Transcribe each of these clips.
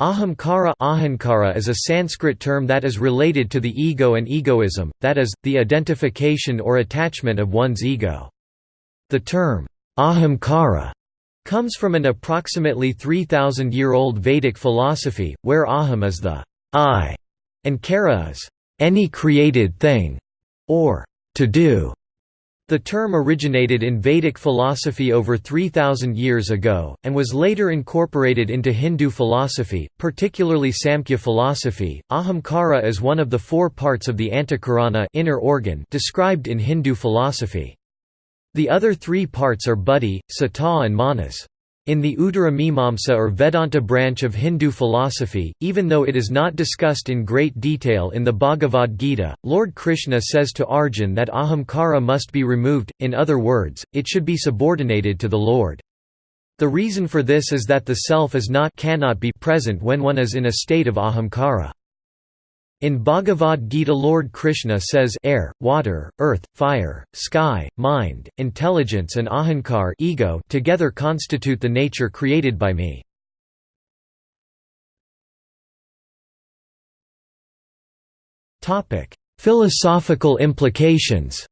Ahamkara ahankara is a Sanskrit term that is related to the ego and egoism, that is, the identification or attachment of one's ego. The term, ahamkara, comes from an approximately 3,000-year-old Vedic philosophy, where aham is the I, and kara is any created thing, or to do. The term originated in Vedic philosophy over 3,000 years ago, and was later incorporated into Hindu philosophy, particularly Samkhya philosophy. Ahamkara is one of the four parts of the antakarana inner organ described in Hindu philosophy. The other three parts are buddhi, chitta and manas. In the Uttara Mimamsa or Vedanta branch of Hindu philosophy, even though it is not discussed in great detail in the Bhagavad Gita, Lord Krishna says to Arjun that ahamkara must be removed, in other words, it should be subordinated to the Lord. The reason for this is that the self is not cannot be present when one is in a state of ahamkara. In Bhagavad Gita Lord Krishna says air, water, earth, fire, sky, mind, intelligence and ahankar ego together constitute the nature created by me. Philosophical implications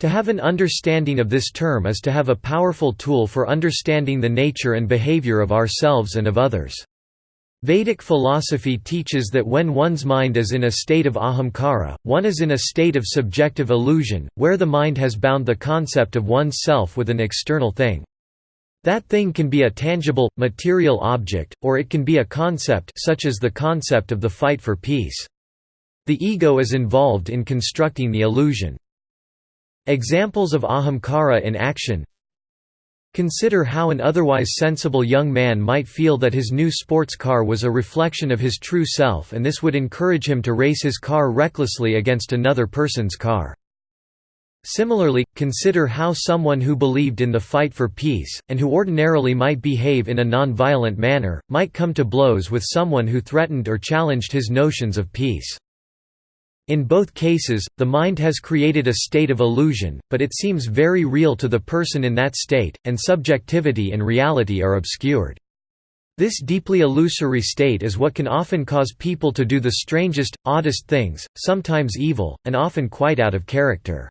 To have an understanding of this term is to have a powerful tool for understanding the nature and behavior of ourselves and of others. Vedic philosophy teaches that when one's mind is in a state of ahamkara, one is in a state of subjective illusion, where the mind has bound the concept of one's self with an external thing. That thing can be a tangible, material object, or it can be a concept such as the concept of the fight for peace. The ego is involved in constructing the illusion. Examples of ahamkara in action Consider how an otherwise sensible young man might feel that his new sports car was a reflection of his true self and this would encourage him to race his car recklessly against another person's car. Similarly, consider how someone who believed in the fight for peace, and who ordinarily might behave in a non-violent manner, might come to blows with someone who threatened or challenged his notions of peace. In both cases, the mind has created a state of illusion, but it seems very real to the person in that state, and subjectivity and reality are obscured. This deeply illusory state is what can often cause people to do the strangest, oddest things, sometimes evil, and often quite out of character.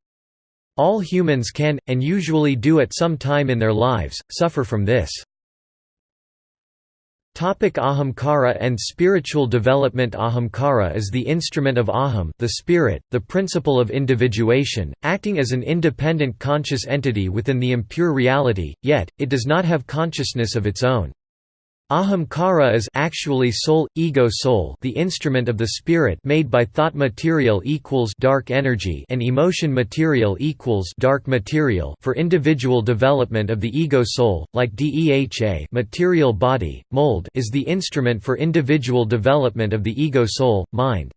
All humans can, and usually do at some time in their lives, suffer from this. Topic Ahamkara and spiritual development Ahamkara is the instrument of Aham the spirit, the principle of individuation, acting as an independent conscious entity within the impure reality, yet, it does not have consciousness of its own. Ahamkara is actually soul, ego soul the instrument of the spirit made by thought material equals dark energy and emotion material equals dark material for individual development of the ego soul, like DEHA material body, mold is the instrument for individual development of the ego soul, mind.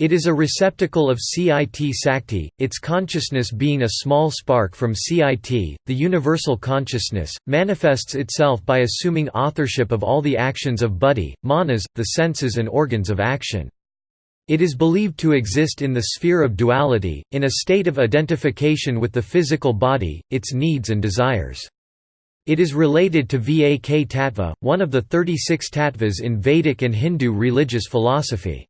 It is a receptacle of CIT Sakti, its consciousness being a small spark from CIT. The universal consciousness manifests itself by assuming authorship of all the actions of buddhi, manas, the senses and organs of action. It is believed to exist in the sphere of duality, in a state of identification with the physical body, its needs and desires. It is related to Vak Tattva, one of the 36 tattvas in Vedic and Hindu religious philosophy.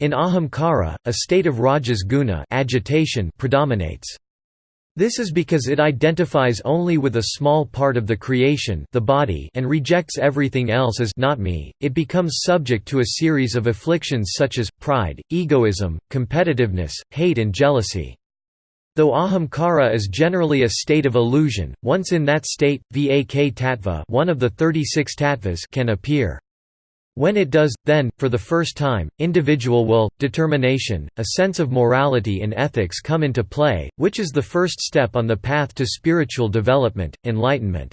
In ahamkara, a state of rajas guna agitation predominates. This is because it identifies only with a small part of the creation the body and rejects everything else as not me. It becomes subject to a series of afflictions such as, pride, egoism, competitiveness, hate and jealousy. Though ahamkara is generally a state of illusion, once in that state, vak tattva one of the 36 tattvas can appear. When it does, then, for the first time, individual will, determination, a sense of morality and ethics come into play, which is the first step on the path to spiritual development, enlightenment.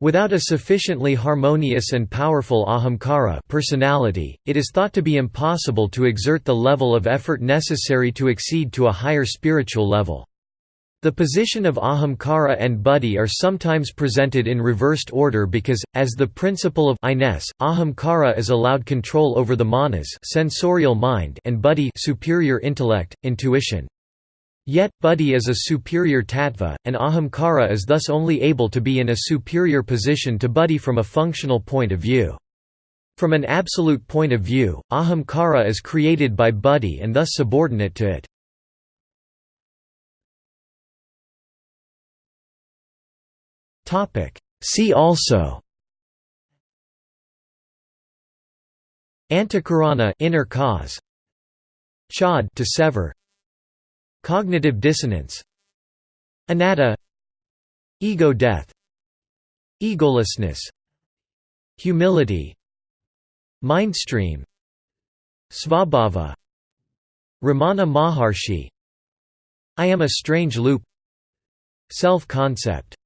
Without a sufficiently harmonious and powerful ahamkara personality, it is thought to be impossible to exert the level of effort necessary to exceed to a higher spiritual level. The position of ahamkara and buddhi are sometimes presented in reversed order because, as the principle of I-ness, ahamkara is allowed control over the manas sensorial mind and buddhi superior intellect, intuition. Yet, buddhi is a superior tattva, and ahamkara is thus only able to be in a superior position to buddhi from a functional point of view. From an absolute point of view, ahamkara is created by buddhi and thus subordinate to it. See also. Antakarana inner cause. Chod to sever. Cognitive dissonance. Anatta. Ego death. Egolessness. Humility. Mindstream Svabhava. Ramana Maharshi. I am a strange loop. Self-concept